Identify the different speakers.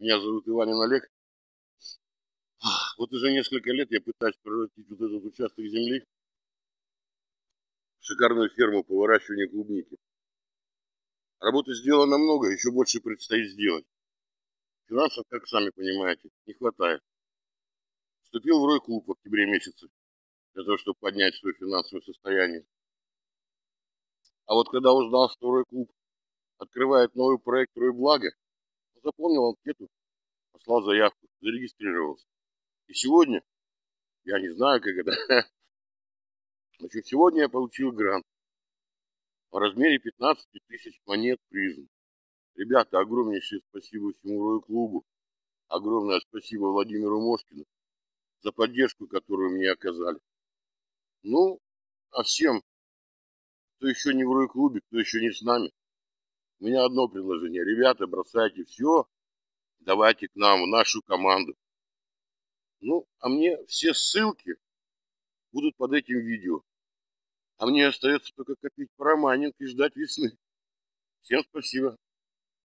Speaker 1: Меня зовут Иванин Олег. Вот уже несколько лет я пытаюсь превратить вот этот участок земли в шикарную ферму по выращиванию клубники. Работы сделано много, еще больше предстоит сделать. Финансов, как сами понимаете, не хватает. Вступил в Рой-клуб в октябре месяце, для того, чтобы поднять свое финансовое состояние. А вот когда узнал, что Рой-клуб открывает новый проект Рой Благо, заполнил анкету, послал заявку, зарегистрировался. И сегодня, я не знаю, как это, значит, сегодня я получил грант в размере 15 тысяч монет призм. Ребята, огромнейшее спасибо всему Рою клубу. Огромное спасибо Владимиру Мошкину за поддержку, которую мне оказали. Ну, а всем, кто еще не в Рой клубе, кто еще не с нами, у меня одно предложение. Ребята, бросайте все, давайте к нам, в нашу команду. Ну, а мне все ссылки будут под этим видео. А мне остается только копить парамайнинг и ждать весны. Всем спасибо.